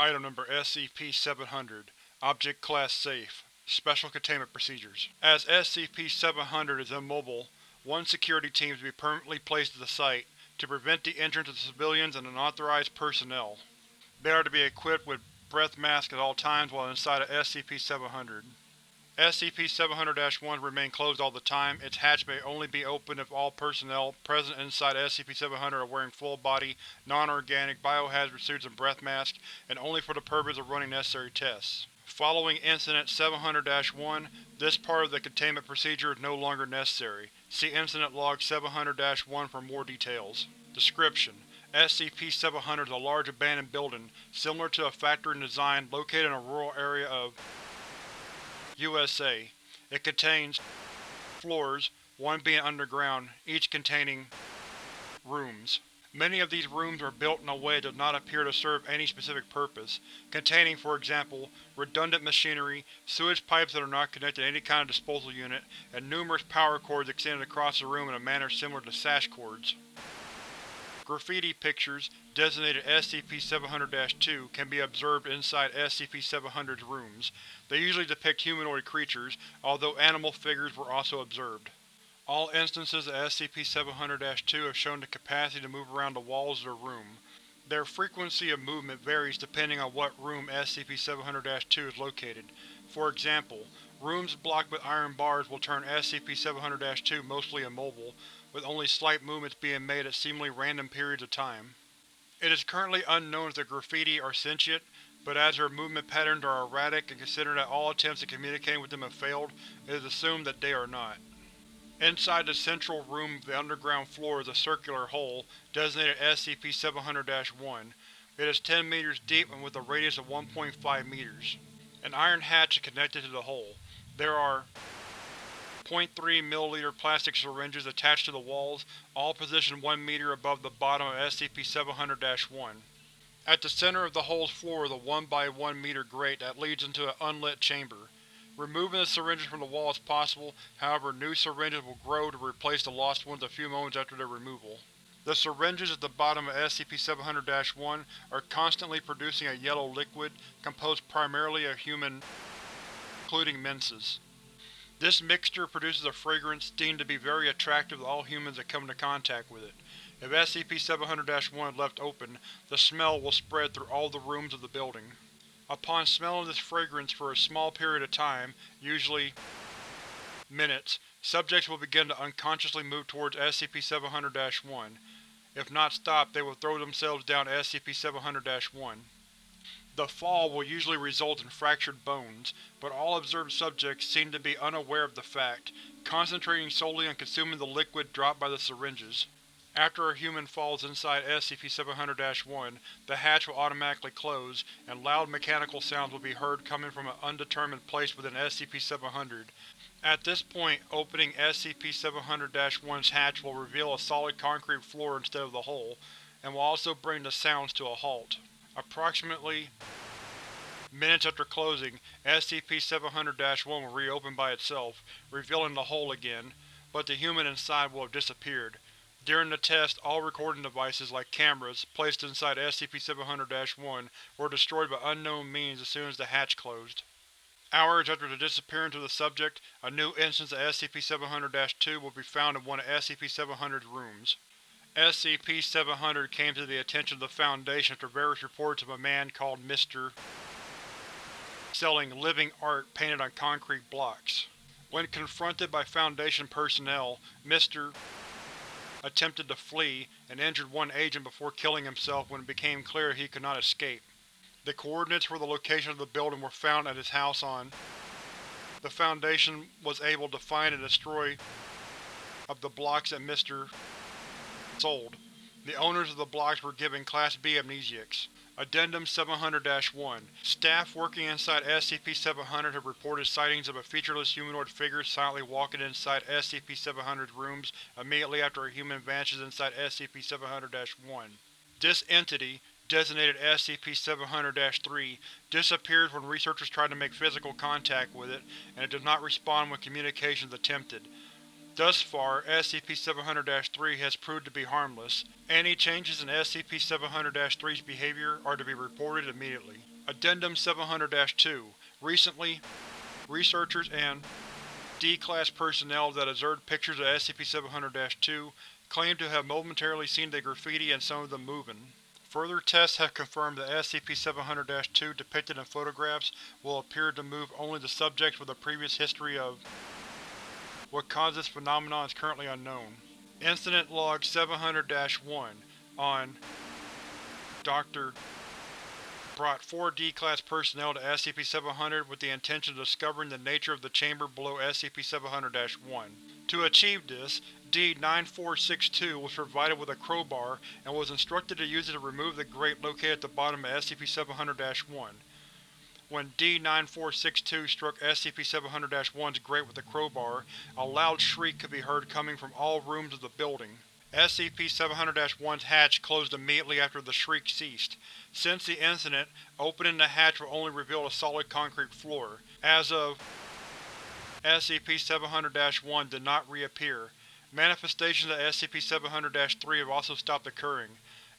Item Number SCP-700 Object Class Safe Special Containment Procedures As SCP-700 is immobile, one security team is to be permanently placed at the site to prevent the entrance of civilians and unauthorized personnel. They are to be equipped with breath masks at all times while inside of SCP-700. SCP-700-1 remain closed all the time. Its hatch may only be opened if all personnel present inside SCP-700 are wearing full-body, non-organic biohazard suits and breath masks, and only for the purpose of running necessary tests. Following Incident 700-1, this part of the containment procedure is no longer necessary. See Incident Log 700-1 for more details. Description: SCP-700 is a large abandoned building, similar to a factory in design, located in a rural area of USA. It contains floors, one being underground, each containing rooms. Many of these rooms are built in a way that does not appear to serve any specific purpose, containing, for example, redundant machinery, sewage pipes that are not connected to any kind of disposal unit, and numerous power cords extended across the room in a manner similar to sash cords. Graffiti pictures, designated SCP-700-2, can be observed inside SCP-700's rooms. They usually depict humanoid creatures, although animal figures were also observed. All instances of SCP-700-2 have shown the capacity to move around the walls of their room. Their frequency of movement varies depending on what room SCP-700-2 is located. For example, rooms blocked with iron bars will turn SCP-700-2 mostly immobile, with only slight movements being made at seemingly random periods of time. It is currently unknown if the graffiti are sentient, but as their movement patterns are erratic and considering that all attempts at communicating with them have failed, it is assumed that they are not. Inside the central room of the underground floor is a circular hole, designated SCP-700-1. It is 10 meters deep and with a radius of 1.5 meters. An iron hatch is connected to the hole. There are 0.3 ml plastic syringes attached to the walls, all positioned 1 meter above the bottom of SCP-700-1. At the center of the hole's floor is a 1 by 1 meter grate that leads into an unlit chamber. Removing the syringes from the wall is possible, however new syringes will grow to replace the lost ones a few moments after their removal. The syringes at the bottom of SCP-700-1 are constantly producing a yellow liquid, composed primarily of human including menses. This mixture produces a fragrance deemed to be very attractive to all humans that come into contact with it. If SCP-700-1 is left open, the smell will spread through all the rooms of the building. Upon smelling this fragrance for a small period of time, usually minutes, subjects will begin to unconsciously move towards SCP-700-1. If not stopped, they will throw themselves down SCP-700-1. The fall will usually result in fractured bones, but all observed subjects seem to be unaware of the fact, concentrating solely on consuming the liquid dropped by the syringes. After a human falls inside SCP-700-1, the hatch will automatically close, and loud mechanical sounds will be heard coming from an undetermined place within SCP-700. At this point, opening SCP-700-1's hatch will reveal a solid concrete floor instead of the hole, and will also bring the sounds to a halt. Approximately minutes after closing, SCP-700-1 will reopen by itself, revealing the hole again, but the human inside will have disappeared. During the test, all recording devices, like cameras, placed inside SCP-700-1 were destroyed by unknown means as soon as the hatch closed. Hours after the disappearance of the subject, a new instance of SCP-700-2 will be found in one of SCP-700's rooms. SCP-700 came to the attention of the Foundation after various reports of a man called Mr. selling living art painted on concrete blocks. When confronted by Foundation personnel, Mr attempted to flee, and injured one agent before killing himself when it became clear he could not escape. The coordinates for the location of the building were found at his house on. The Foundation was able to find and destroy of the blocks that Mr. sold. The owners of the blocks were given Class B amnestics. Addendum 700-1 Staff working inside SCP-700 have reported sightings of a featureless humanoid figure silently walking inside SCP-700's rooms immediately after a human vanishes inside SCP-700-1. This entity, designated SCP-700-3, disappears when researchers try to make physical contact with it, and it does not respond when communication is attempted. Thus far, SCP-700-3 has proved to be harmless. Any changes in SCP-700-3's behavior are to be reported immediately. Addendum 700-2 Recently, researchers and D-Class personnel that observed pictures of SCP-700-2 claim to have momentarily seen the graffiti and some of them moving. Further tests have confirmed that SCP-700-2 depicted in photographs will appear to move only the subjects with a previous history of what caused this phenomenon is currently unknown. Incident Log 700-1 on Dr. brought four D-Class personnel to SCP-700 with the intention of discovering the nature of the chamber below SCP-700-1. To achieve this, D-9462 was provided with a crowbar and was instructed to use it to remove the grate located at the bottom of SCP-700-1. When D-9462 struck SCP-700-1's grate with a crowbar, a loud shriek could be heard coming from all rooms of the building. SCP-700-1's hatch closed immediately after the shriek ceased. Since the incident, opening the hatch will only reveal a solid concrete floor. As of SCP-700-1 did not reappear. Manifestations of SCP-700-3 have also stopped occurring.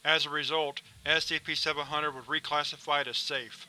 As a result, SCP-700 was reclassified as safe.